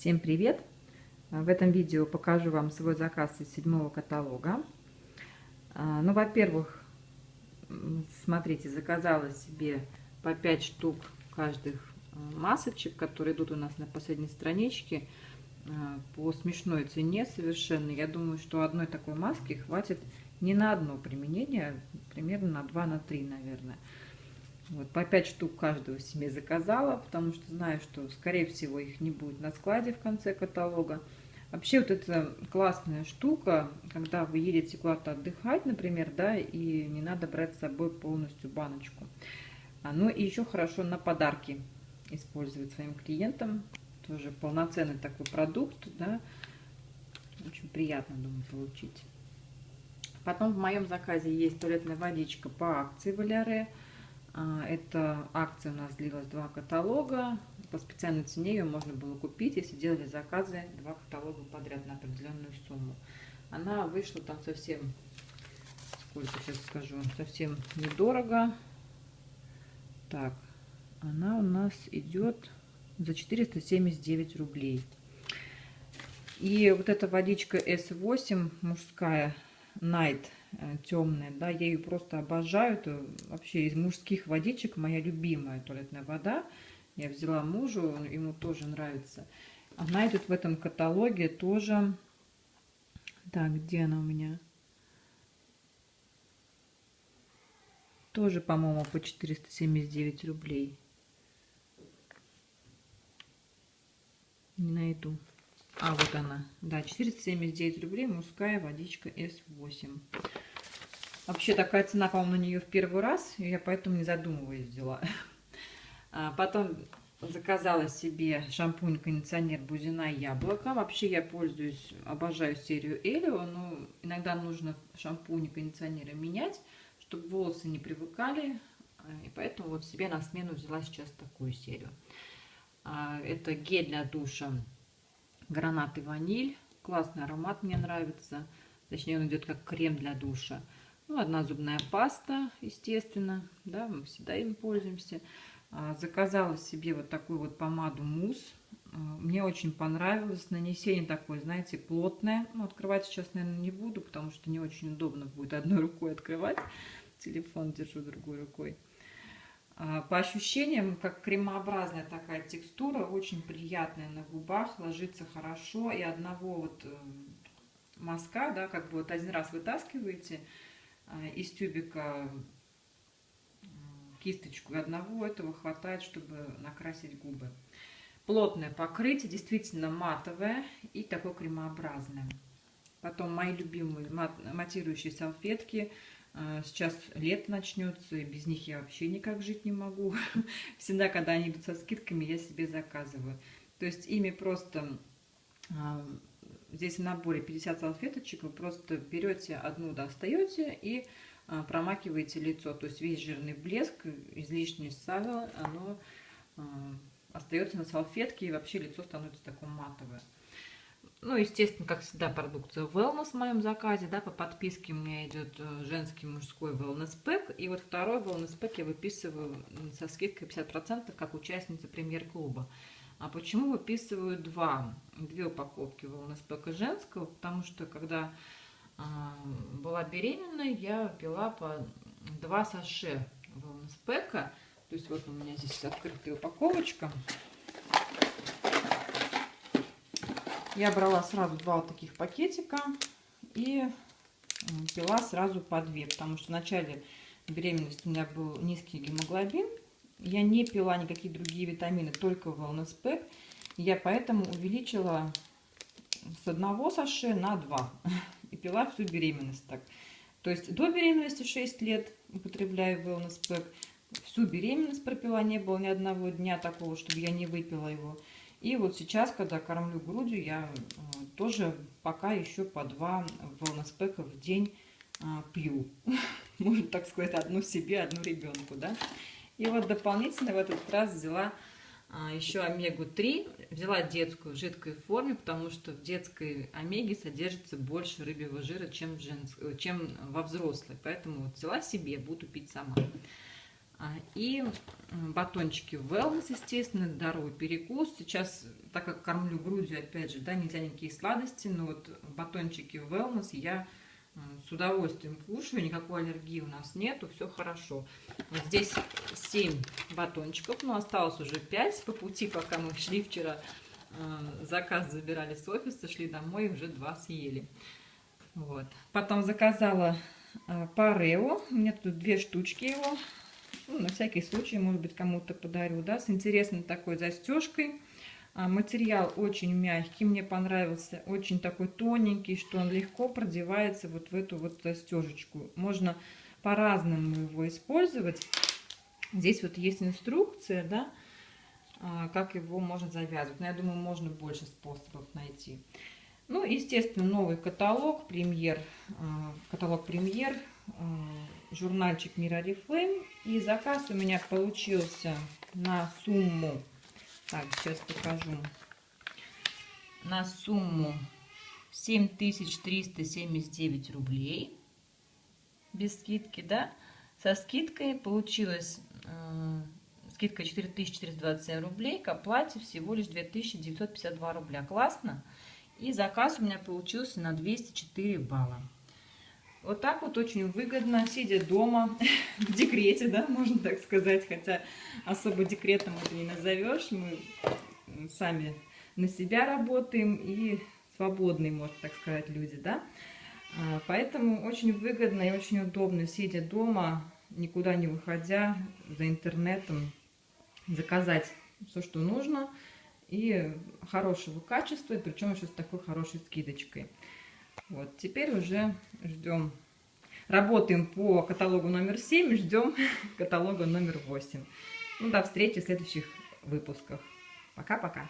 Всем привет! В этом видео покажу вам свой заказ из седьмого каталога. А, ну, во-первых, смотрите, заказала себе по 5 штук каждых а, масочек, которые идут у нас на последней страничке а, по смешной цене совершенно. Я думаю, что одной такой маски хватит не на одно применение, примерно на 2 на 3, наверное. Вот, по 5 штук каждого себе заказала, потому что знаю, что, скорее всего, их не будет на складе в конце каталога. Вообще, вот это классная штука, когда вы едете куда-то отдыхать, например, да, и не надо брать с собой полностью баночку. Ну и еще хорошо на подарки использовать своим клиентам. Тоже полноценный такой продукт, да, очень приятно, думаю, получить. Потом в моем заказе есть туалетная водичка по акции Валяре. А, эта акция у нас длилась два каталога. По специальной цене ее можно было купить, если делали заказы два каталога подряд на определенную сумму. Она вышла там совсем, сколько сейчас скажу, совсем недорого. Так, она у нас идет за 479 рублей. И вот эта водичка S8 мужская Night Э, темная, да, я ее просто обожаю, это вообще из мужских водичек моя любимая туалетная вода, я взяла мужу, ему тоже нравится. Она идет в этом каталоге тоже, так, где она у меня? Тоже, по-моему, по 479 рублей. Не найду. А, вот она. Да, 479 рублей мужская водичка S8. Вообще такая цена, по-моему, на нее в первый раз. Я поэтому не задумываясь взяла. А потом заказала себе шампунь-кондиционер Бузина Яблоко. Вообще я пользуюсь, обожаю серию Элио, но иногда нужно шампунь и кондиционеры менять, чтобы волосы не привыкали. И поэтому вот себе на смену взяла сейчас такую серию. А, это гель для душа гранат и ваниль. Классный аромат, мне нравится. Точнее, он идет как крем для душа. Ну, одна зубная паста, естественно. Да, мы всегда им пользуемся. А, заказала себе вот такую вот помаду мусс. А, мне очень понравилось. Нанесение такое, знаете, плотное. Ну, открывать сейчас, наверное, не буду, потому что не очень удобно будет одной рукой открывать. Телефон держу другой рукой. А, по ощущениям, как кремообразная такая текстура, очень приятная на губах, ложится хорошо. И одного вот э, мазка, да, как бы вот один раз вытаскиваете а, из тюбика кисточку, и одного этого хватает, чтобы накрасить губы. Плотное покрытие, действительно матовое и такое кремообразное. Потом мои любимые матирующие салфетки – сейчас лето начнется, и без них я вообще никак жить не могу. Всегда, когда они идут со скидками, я себе заказываю. То есть ими просто... А, здесь в наборе 50 салфеточек, вы просто берете одну, достаете и а, промакиваете лицо. То есть весь жирный блеск, излишнее сало, оно остается на салфетке, и вообще лицо становится такое матовое. Ну, естественно, как всегда, продукция Wellness в моем заказе, да, по подписке у меня идет э, женский мужской Wellness Pack, и вот второй Wellness Pack я выписываю со скидкой 50%, как участница премьер-клуба. А почему выписываю два, две упаковки Wellness Pack женского? Потому что, когда э, была беременной, я пила по два саше Wellness Pack, то есть вот у меня здесь открытая упаковочка, Я брала сразу два таких пакетика и пила сразу по две, потому что в начале беременности у меня был низкий гемоглобин. Я не пила никакие другие витамины, только Wellness Pack. Я поэтому увеличила с одного саше на два. И пила всю беременность так. То есть до беременности 6 лет употребляю Wellness Pack. Всю беременность пропила, не было ни одного дня такого, чтобы я не выпила его. И вот сейчас, когда кормлю грудью, я э, тоже пока еще по два волноспека в день а, пью. Можно так сказать, одну себе, одну ребенку, да. И вот дополнительно в этот раз взяла а, еще омегу-3. Взяла детскую в жидкой форме, потому что в детской омеге содержится больше рыбьего жира, чем, женск... чем во взрослой. Поэтому вот взяла себе, буду пить сама. А, и батончики Wellness, естественно, здоровый перекус. Сейчас, так как кормлю грудью, опять же, да, нельзя никакие сладости, но вот батончики Wellness я с удовольствием кушаю, никакой аллергии у нас нету, все хорошо. Вот здесь 7 батончиков, но осталось уже 5 по пути, пока мы шли вчера, э, заказ забирали с офиса, шли домой, уже 2 съели. Вот. Потом заказала э, парео, у меня тут две штучки его, ну, на всякий случай, может быть, кому-то подарю, да, с интересной такой застежкой. А, материал очень мягкий, мне понравился, очень такой тоненький, что он легко продевается вот в эту вот застежечку. Можно по-разному его использовать. Здесь вот есть инструкция, да, а, как его можно завязывать. Но я думаю, можно больше способов найти. Ну, естественно, новый каталог, премьер, а, каталог премьер, журнальчик Мира Reflame. И заказ у меня получился на сумму, так, сейчас покажу, на сумму 7379 рублей. Без скидки, да? Со скидкой получилось, э, скидка 4427 рублей, к оплате всего лишь 2952 рубля. Классно? И заказ у меня получился на 204 балла. Вот так вот очень выгодно, сидя дома, в декрете, да, можно так сказать, хотя особо декретом это не назовешь, мы сами на себя работаем и свободные, можно так сказать, люди, да. А, поэтому очень выгодно и очень удобно, сидя дома, никуда не выходя, за интернетом, заказать все, что нужно, и хорошего качества, и причем еще с такой хорошей скидочкой. Вот, теперь уже ждем. Работаем по каталогу номер 7, ждем каталога номер 8. Ну, до встречи в следующих выпусках. Пока-пока.